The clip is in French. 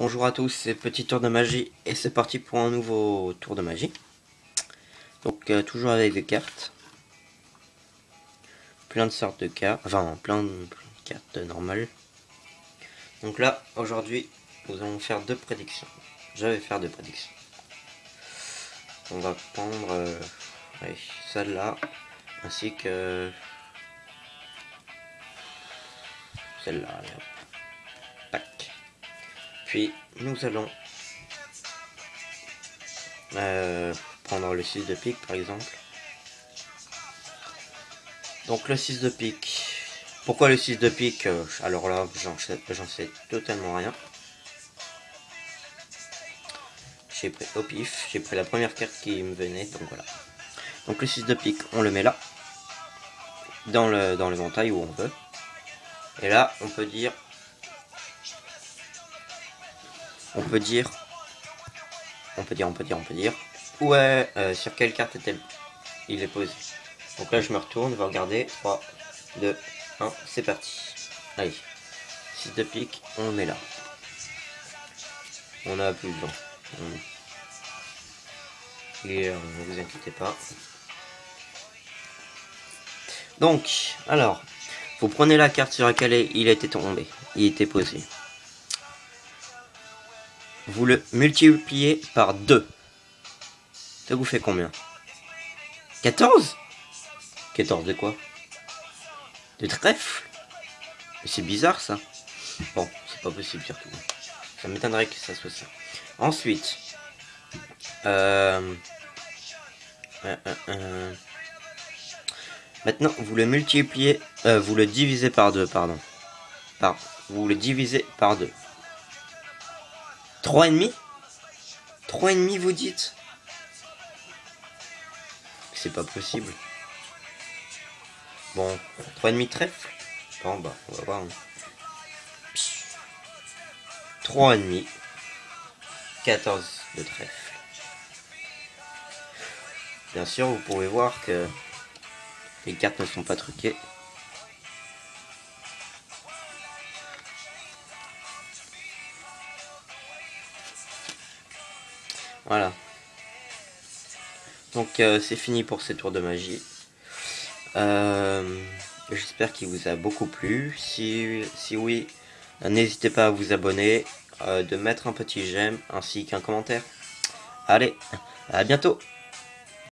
Bonjour à tous, c'est Petit Tour de Magie et c'est parti pour un nouveau tour de magie. Donc euh, toujours avec des cartes. Plein de sortes de cartes, enfin plein de, cartes normales. Donc là, aujourd'hui, nous allons faire deux prédictions. Je vais faire deux prédictions. On va prendre euh, celle-là, ainsi que celle-là. Puis nous allons euh, prendre le 6 de pique par exemple. Donc le 6 de pique. Pourquoi le 6 de pique euh, Alors là, j'en sais, totalement rien. J'ai pris au pif, j'ai pris la première carte qui me venait, donc voilà. Donc le 6 de pique, on le met là. Dans le dans l'éventail où on veut. Et là, on peut dire on peut dire, on peut dire, on peut dire, on peut dire, ouais, euh, sur quelle carte est-elle? Il est posé. Donc là, je me retourne, je vais regarder. 3, 2, 1, c'est parti. Allez, 6 de pique, on met là. On a plus de gens. Et ne vous inquiétez pas. Donc, alors, vous prenez la carte sur laquelle il était tombé, il était posé vous le multipliez par 2. Ça vous fait combien? 14 14 de quoi? De trèfle? C'est bizarre ça. Bon, c'est pas possible surtout. Ça m'étonnerait que ça soit ça. Ensuite, euh, euh, euh, maintenant vous le multipliez, vous le divisez par 2, pardon. Par, vous le divisez par 2. 3,5 3,5 vous dites? C'est pas possible. Bon, 3,5 trèfle Bon bah, on va voir. 3,5 14 de trèfle. Bien sûr, vous pouvez voir que les cartes ne sont pas truquées. Voilà. Donc euh, c'est fini pour ces tours de magie. Euh, j'espère qu'il vous a beaucoup plu. Si, oui, n'hésitez pas à vous abonner, euh, de mettre un petit j'aime ainsi qu'un commentaire. Allez, à bientôt